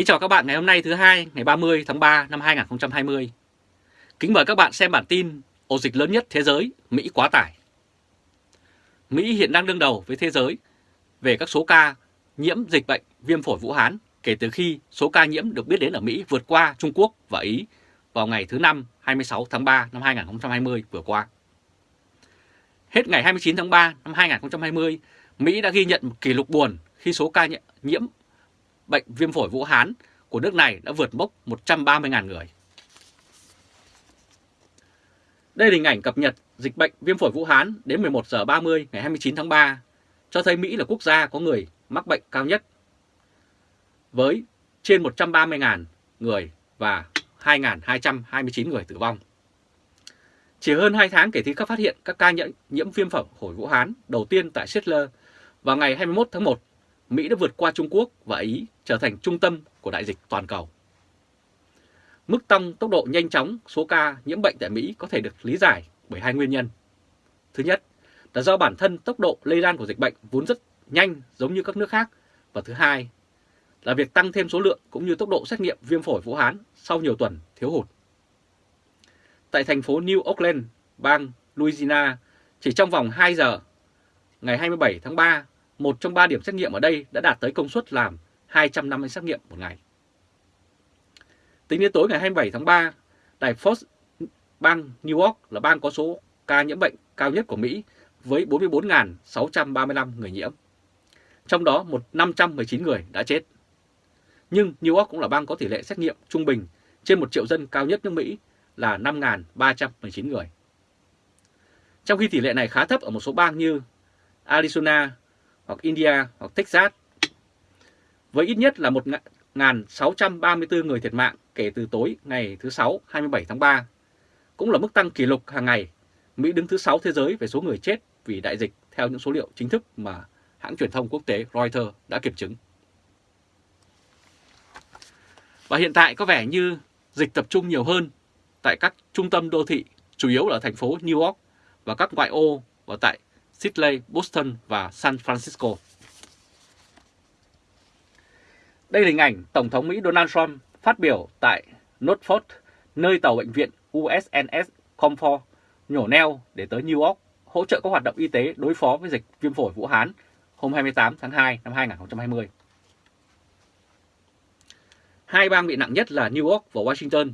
Kính chào các bạn ngày hôm nay thứ hai ngày 30 tháng 3 năm 2020. Kính mời các bạn xem bản tin ổ dịch lớn nhất thế giới, Mỹ quá tải. Mỹ hiện đang đương đầu với thế giới về các số ca nhiễm dịch bệnh viêm phổi Vũ Hán kể từ khi số ca nhiễm được biết đến ở Mỹ vượt qua Trung Quốc và Ý vào ngày thứ Năm 26 tháng 3 năm 2020 vừa qua. Hết ngày 29 tháng 3 năm 2020, Mỹ đã ghi nhận một kỷ lục buồn khi số ca nhiễm bệnh viêm phổi Vũ Hán của nước này đã vượt mốc 130.000 người. Đây là hình ảnh cập nhật dịch bệnh viêm phổi Vũ Hán đến 11 giờ 30 ngày 29 tháng 3, cho thấy Mỹ là quốc gia có người mắc bệnh cao nhất với trên 130.000 người và 2.229 người tử vong. Chỉ hơn 2 tháng kể từ khi phát hiện các ca nhiễm viêm phổi Vũ Hán đầu tiên tại Seattle vào ngày 21 tháng 1 Mỹ đã vượt qua Trung Quốc và Ý trở thành trung tâm của đại dịch toàn cầu. Mức tăng tốc độ nhanh chóng số ca nhiễm bệnh tại Mỹ có thể được lý giải bởi hai nguyên nhân. Thứ nhất là do bản thân tốc độ lây lan của dịch bệnh vốn rất nhanh giống như các nước khác. Và thứ hai là việc tăng thêm số lượng cũng như tốc độ xét nghiệm viêm phổi Vũ Hán sau nhiều tuần thiếu hụt. Tại thành phố New Orleans, bang Louisiana, chỉ trong vòng 2 giờ, ngày 27 tháng 3 một trong ba điểm xét nghiệm ở đây đã đạt tới công suất làm 250 xét nghiệm một ngày. Tính đến tối ngày 27 tháng 3, đài Fox bang New York là bang có số ca nhiễm bệnh cao nhất của Mỹ với 44.635 người nhiễm. Trong đó một 519 người đã chết. Nhưng New York cũng là bang có tỷ lệ xét nghiệm trung bình trên 1 triệu dân cao nhất nước Mỹ là 5.319 người. Trong khi tỷ lệ này khá thấp ở một số bang như Arizona, hoặc India hoặc Texas với ít nhất là 1.634 người thiệt mạng kể từ tối ngày thứ Sáu 27 tháng 3. Cũng là mức tăng kỷ lục hàng ngày. Mỹ đứng thứ 6 thế giới về số người chết vì đại dịch theo những số liệu chính thức mà hãng truyền thông quốc tế Reuters đã kiểm chứng. Và hiện tại có vẻ như dịch tập trung nhiều hơn tại các trung tâm đô thị, chủ yếu là thành phố New York và các ngoại ô và tại Sydney, Boston và San Francisco. Đây là hình ảnh Tổng thống Mỹ Donald Trump phát biểu tại Norfolk, nơi tàu bệnh viện USNS Comfort nhổ neo để tới New York hỗ trợ các hoạt động y tế đối phó với dịch viêm phổi Vũ Hán hôm 28 tháng 2 năm 2020. Hai bang bị nặng nhất là New York và Washington.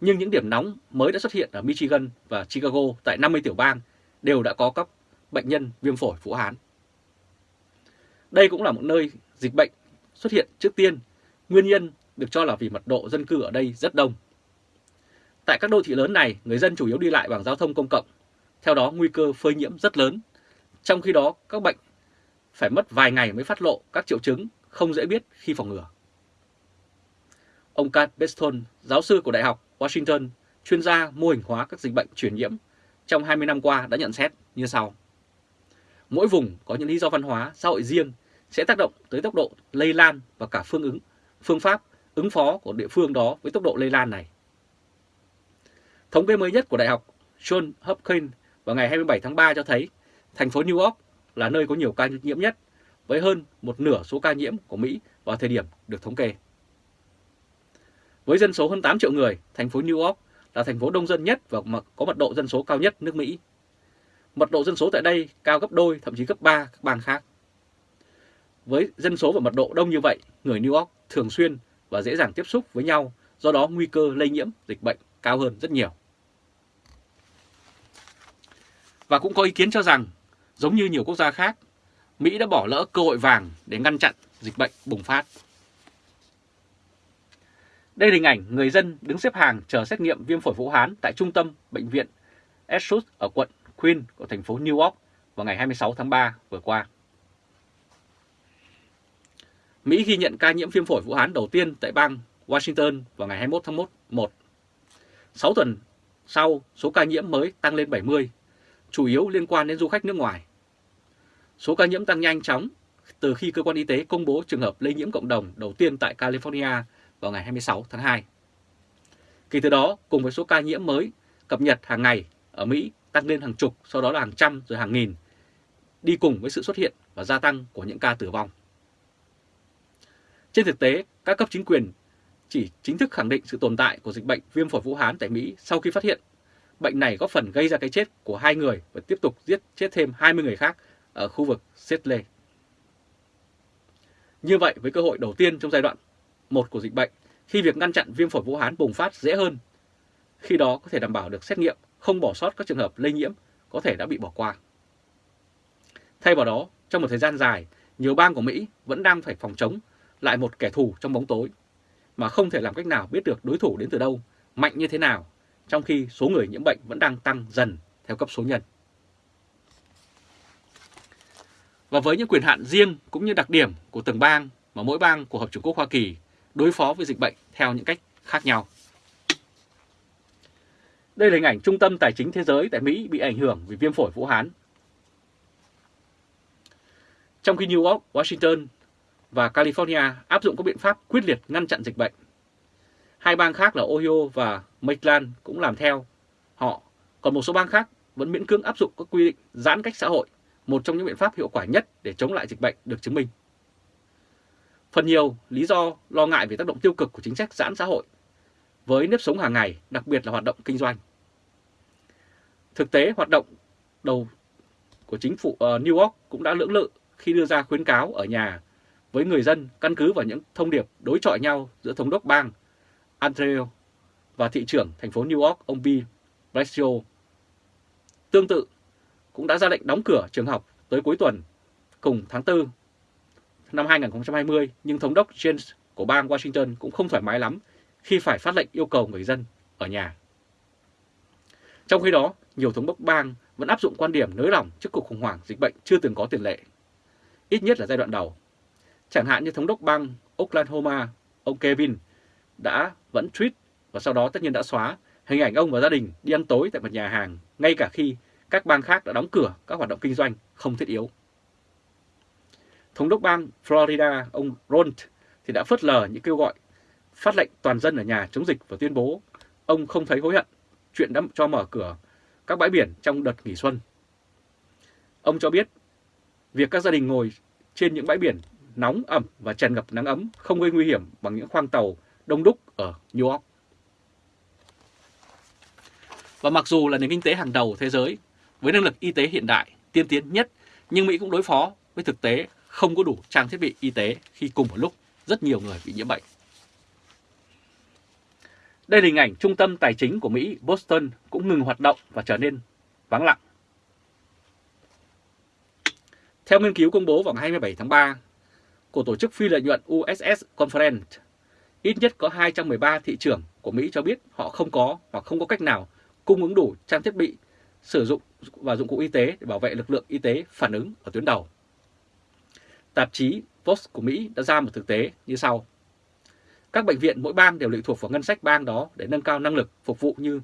Nhưng những điểm nóng mới đã xuất hiện ở Michigan và Chicago tại 50 tiểu bang đều đã có các bệnh nhân viêm phổi Vũ Hán. Đây cũng là một nơi dịch bệnh xuất hiện trước tiên, nguyên nhân được cho là vì mật độ dân cư ở đây rất đông. Tại các đô thị lớn này, người dân chủ yếu đi lại bằng giao thông công cộng, theo đó nguy cơ phơi nhiễm rất lớn. Trong khi đó, các bệnh phải mất vài ngày mới phát lộ các triệu chứng không dễ biết khi phòng ngừa. Ông Kat Beston, giáo sư của Đại học Washington, chuyên gia mô hình hóa các dịch bệnh truyền nhiễm trong 20 năm qua đã nhận xét như sau. Mỗi vùng có những lý do văn hóa, xã hội riêng sẽ tác động tới tốc độ lây lan và cả phương ứng, phương pháp ứng phó của địa phương đó với tốc độ lây lan này. Thống kê mới nhất của Đại học John Hopkins vào ngày 27 tháng 3 cho thấy thành phố New York là nơi có nhiều ca nhiễm nhất với hơn một nửa số ca nhiễm của Mỹ vào thời điểm được thống kê. Với dân số hơn 8 triệu người, thành phố New York là thành phố đông dân nhất và có mật độ dân số cao nhất nước Mỹ Mật độ dân số tại đây cao gấp đôi, thậm chí gấp 3 các bang khác. Với dân số và mật độ đông như vậy, người New York thường xuyên và dễ dàng tiếp xúc với nhau, do đó nguy cơ lây nhiễm dịch bệnh cao hơn rất nhiều. Và cũng có ý kiến cho rằng, giống như nhiều quốc gia khác, Mỹ đã bỏ lỡ cơ hội vàng để ngăn chặn dịch bệnh bùng phát. Đây là hình ảnh người dân đứng xếp hàng chờ xét nghiệm viêm phổi Vũ Hán tại trung tâm bệnh viện Essex ở quận Queen của thành phố New York vào ngày 26 tháng 3 vừa qua. Mỹ ghi nhận ca nhiễm viêm phổi Vũ Hán đầu tiên tại bang Washington vào ngày 21 tháng 1. 6 tuần sau, số ca nhiễm mới tăng lên 70, chủ yếu liên quan đến du khách nước ngoài. Số ca nhiễm tăng nhanh chóng từ khi cơ quan y tế công bố trường hợp lây nhiễm cộng đồng đầu tiên tại California vào ngày 26 tháng 2. Kể từ đó, cùng với số ca nhiễm mới cập nhật hàng ngày ở Mỹ tăng lên hàng chục, sau đó là hàng trăm rồi hàng nghìn, đi cùng với sự xuất hiện và gia tăng của những ca tử vong. Trên thực tế, các cấp chính quyền chỉ chính thức khẳng định sự tồn tại của dịch bệnh viêm phổi Vũ Hán tại Mỹ sau khi phát hiện bệnh này có phần gây ra cái chết của hai người và tiếp tục giết chết thêm 20 người khác ở khu vực Seattle. Như vậy, với cơ hội đầu tiên trong giai đoạn một của dịch bệnh, khi việc ngăn chặn viêm phổi Vũ Hán bùng phát dễ hơn, khi đó có thể đảm bảo được xét nghiệm, không bỏ sót các trường hợp lây nhiễm có thể đã bị bỏ qua. Thay vào đó, trong một thời gian dài, nhiều bang của Mỹ vẫn đang phải phòng chống lại một kẻ thù trong bóng tối, mà không thể làm cách nào biết được đối thủ đến từ đâu, mạnh như thế nào, trong khi số người nhiễm bệnh vẫn đang tăng dần theo cấp số nhân. Và với những quyền hạn riêng cũng như đặc điểm của từng bang mà mỗi bang của Hợp Trung Quốc Hoa Kỳ đối phó với dịch bệnh theo những cách khác nhau. Đây là hình ảnh trung tâm tài chính thế giới tại Mỹ bị ảnh hưởng vì viêm phổi Vũ Hán. Trong khi New York, Washington và California áp dụng các biện pháp quyết liệt ngăn chặn dịch bệnh. Hai bang khác là Ohio và Maryland cũng làm theo họ, còn một số bang khác vẫn miễn cưỡng áp dụng các quy định giãn cách xã hội, một trong những biện pháp hiệu quả nhất để chống lại dịch bệnh được chứng minh. Phần nhiều lý do lo ngại về tác động tiêu cực của chính sách giãn xã hội với nếp sống hàng ngày, đặc biệt là hoạt động kinh doanh. Thực tế, hoạt động đầu của chính phủ uh, New York cũng đã lưỡng lự khi đưa ra khuyến cáo ở nhà với người dân căn cứ vào những thông điệp đối chọi nhau giữa thống đốc bang Andrew và thị trưởng thành phố New York ông Bill Blasio. Tương tự, cũng đã ra lệnh đóng cửa trường học tới cuối tuần cùng tháng 4 năm 2020, nhưng thống đốc James của bang Washington cũng không thoải mái lắm khi phải phát lệnh yêu cầu người dân ở nhà. Trong khi đó, nhiều thống đốc bang vẫn áp dụng quan điểm nới lỏng trước cuộc khủng hoảng dịch bệnh chưa từng có tiền lệ, ít nhất là giai đoạn đầu. Chẳng hạn như thống đốc bang Oklahoma, ông Kevin, đã vẫn tweet và sau đó tất nhiên đã xóa hình ảnh ông và gia đình đi ăn tối tại một nhà hàng, ngay cả khi các bang khác đã đóng cửa các hoạt động kinh doanh không thiết yếu. Thống đốc bang Florida, ông Ron thì đã phớt lờ những kêu gọi phát lệnh toàn dân ở nhà chống dịch và tuyên bố ông không thấy hối hận chuyện đã cho mở cửa các bãi biển trong đợt nghỉ xuân. Ông cho biết việc các gia đình ngồi trên những bãi biển nóng ẩm và tràn ngập nắng ấm không gây nguy hiểm bằng những khoang tàu đông đúc ở New York. Và mặc dù là nền kinh tế hàng đầu thế giới với năng lực y tế hiện đại, tiên tiến nhất, nhưng Mỹ cũng đối phó với thực tế không có đủ trang thiết bị y tế khi cùng một lúc rất nhiều người bị nhiễm bệnh. Đây là hình ảnh trung tâm tài chính của Mỹ, Boston cũng ngừng hoạt động và trở nên vắng lặng. Theo nghiên cứu công bố vào ngày 27 tháng 3 của tổ chức phi lợi nhuận USS Conference, ít nhất có 213 thị trưởng của Mỹ cho biết họ không có hoặc không có cách nào cung ứng đủ trang thiết bị, sử dụng và dụng cụ y tế để bảo vệ lực lượng y tế phản ứng ở tuyến đầu. Tạp chí Post của Mỹ đã ra một thực tế như sau. Các bệnh viện mỗi bang đều lệ thuộc vào ngân sách bang đó để nâng cao năng lực phục vụ như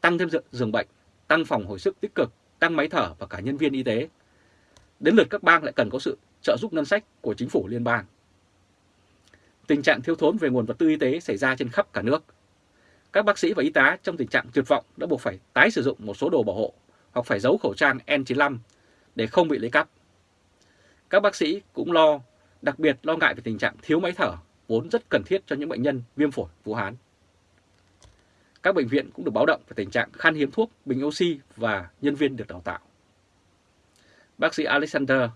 tăng thêm giường bệnh, tăng phòng hồi sức tích cực, tăng máy thở và cả nhân viên y tế. Đến lượt các bang lại cần có sự trợ giúp ngân sách của chính phủ liên bang. Tình trạng thiếu thốn về nguồn vật tư y tế xảy ra trên khắp cả nước. Các bác sĩ và y tá trong tình trạng tuyệt vọng đã buộc phải tái sử dụng một số đồ bảo hộ hoặc phải giấu khẩu trang N95 để không bị lấy cắp. Các bác sĩ cũng lo, đặc biệt lo ngại về tình trạng thiếu máy thở vốn rất cần thiết cho những bệnh nhân viêm phổi Vũ Hán. Các bệnh viện cũng được báo động về tình trạng khan hiếm thuốc, bình oxy và nhân viên được đào tạo. Bác sĩ Alexander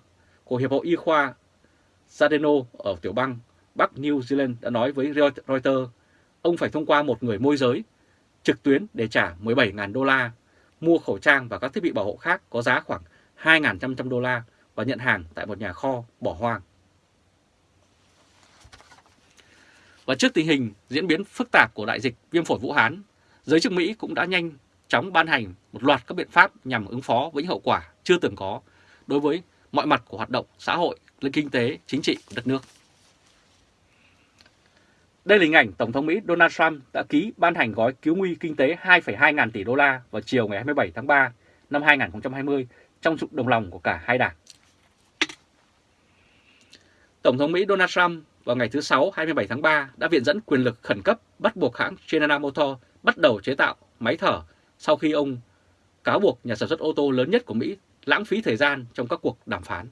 của Hiệp hội Y khoa Sadeno ở tiểu bang Bắc New Zealand đã nói với Reuters ông phải thông qua một người môi giới trực tuyến để trả 17.000 đô la, mua khẩu trang và các thiết bị bảo hộ khác có giá khoảng 2.500 đô la và nhận hàng tại một nhà kho bỏ hoang. Và trước tình hình diễn biến phức tạp của đại dịch viêm phổi Vũ Hán, giới chức Mỹ cũng đã nhanh chóng ban hành một loạt các biện pháp nhằm ứng phó với những hậu quả chưa từng có đối với mọi mặt của hoạt động xã hội, kinh tế, chính trị của đất nước. Đây là hình ảnh Tổng thống Mỹ Donald Trump đã ký ban hành gói cứu nguy kinh tế 2,2 ngàn tỷ đô la vào chiều ngày 27 tháng 3 năm 2020 trong sự đồng lòng của cả hai đảng. Tổng thống Mỹ Donald Trump vào ngày thứ Sáu 27 tháng 3 đã viện dẫn quyền lực khẩn cấp bắt buộc hãng General Motors bắt đầu chế tạo máy thở sau khi ông cáo buộc nhà sản xuất ô tô lớn nhất của Mỹ lãng phí thời gian trong các cuộc đàm phán.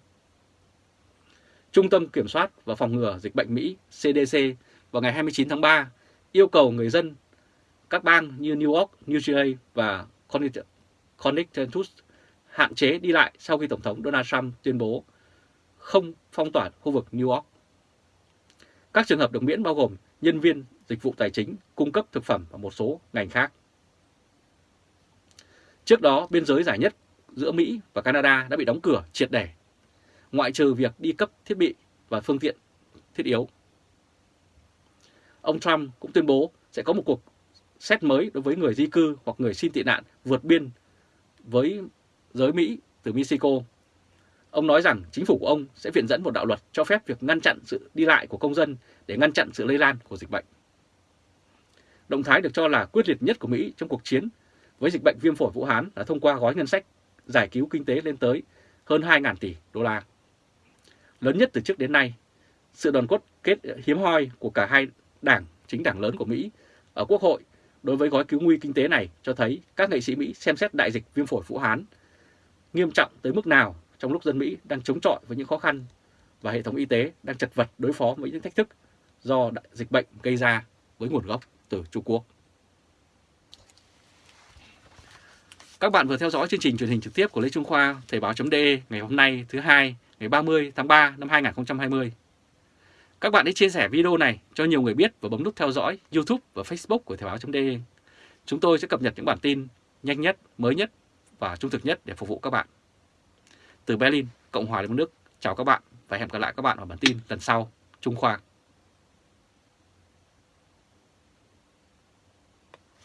Trung tâm Kiểm soát và Phòng ngừa Dịch bệnh Mỹ CDC vào ngày 29 tháng 3 yêu cầu người dân các bang như New York, New Jersey và Connecticut hạn chế đi lại sau khi Tổng thống Donald Trump tuyên bố không phong tỏa khu vực New York. Các trường hợp được miễn bao gồm nhân viên dịch vụ tài chính, cung cấp thực phẩm và một số ngành khác. Trước đó, biên giới giải nhất giữa Mỹ và Canada đã bị đóng cửa triệt để, ngoại trừ việc đi cấp thiết bị và phương tiện thiết yếu. Ông Trump cũng tuyên bố sẽ có một cuộc xét mới đối với người di cư hoặc người xin tị nạn vượt biên với giới Mỹ từ Mexico. Ông nói rằng chính phủ của ông sẽ viện dẫn một đạo luật cho phép việc ngăn chặn sự đi lại của công dân để ngăn chặn sự lây lan của dịch bệnh. Động thái được cho là quyết liệt nhất của Mỹ trong cuộc chiến với dịch bệnh viêm phổi Vũ Hán là thông qua gói ngân sách giải cứu kinh tế lên tới hơn 2.000 tỷ đô la. Lớn nhất từ trước đến nay, sự đoàn cốt kết hiếm hoi của cả hai đảng chính đảng lớn của Mỹ ở Quốc hội đối với gói cứu nguy kinh tế này cho thấy các nghệ sĩ Mỹ xem xét đại dịch viêm phổi Vũ Hán nghiêm trọng tới mức nào trong lúc dân Mỹ đang chống chọi với những khó khăn và hệ thống y tế đang chật vật đối phó với những thách thức do đại dịch bệnh gây ra với nguồn gốc từ Trung Quốc. Các bạn vừa theo dõi chương trình truyền hình trực tiếp của Lê Trung Khoa, Thời báo.de ngày hôm nay thứ hai ngày 30 tháng 3 năm 2020. Các bạn hãy chia sẻ video này cho nhiều người biết và bấm nút theo dõi YouTube và Facebook của Thời báo.de. Chúng tôi sẽ cập nhật những bản tin nhanh nhất, mới nhất và trung thực nhất để phục vụ các bạn. Từ Berlin, Cộng hòa Liên bang Đức, chào các bạn và hẹn gặp lại các bạn ở bản tin lần sau. Trung Khoa